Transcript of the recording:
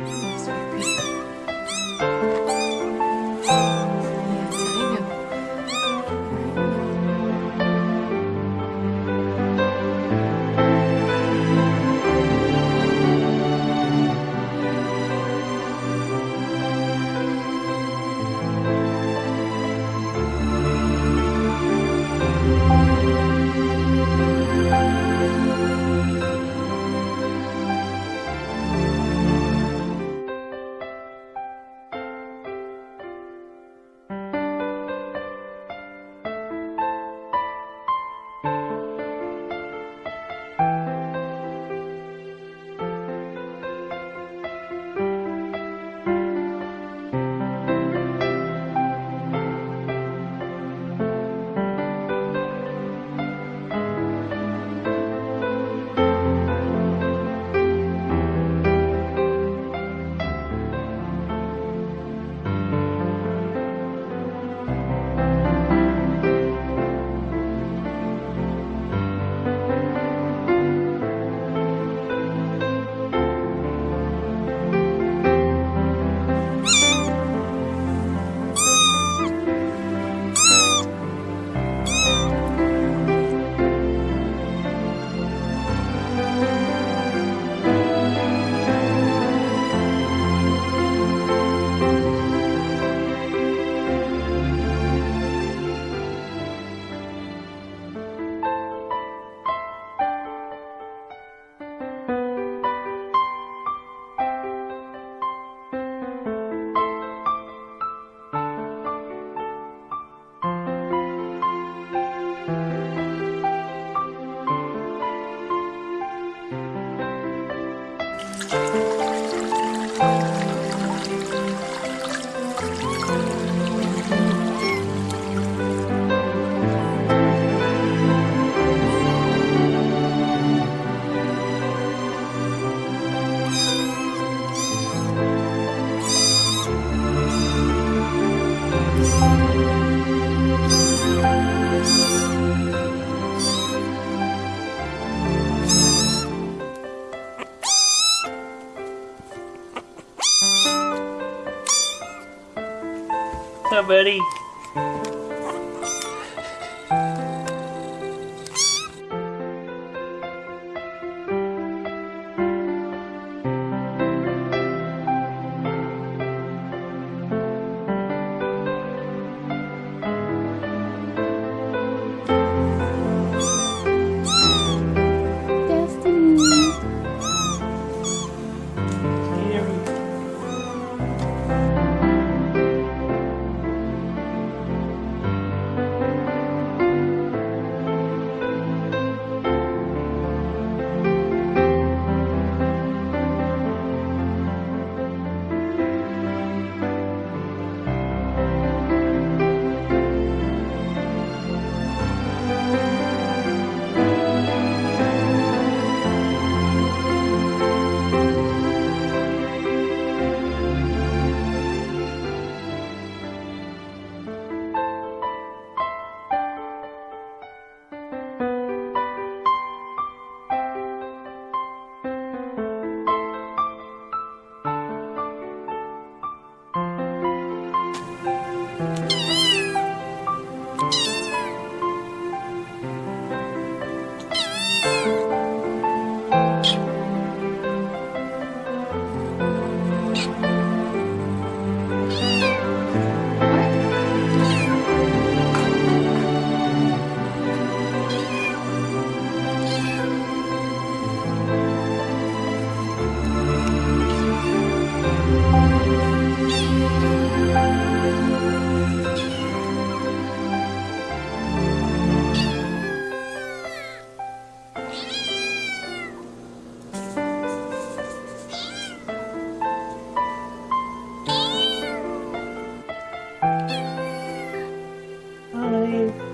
Please repeat. Bye. Buddy. Hi.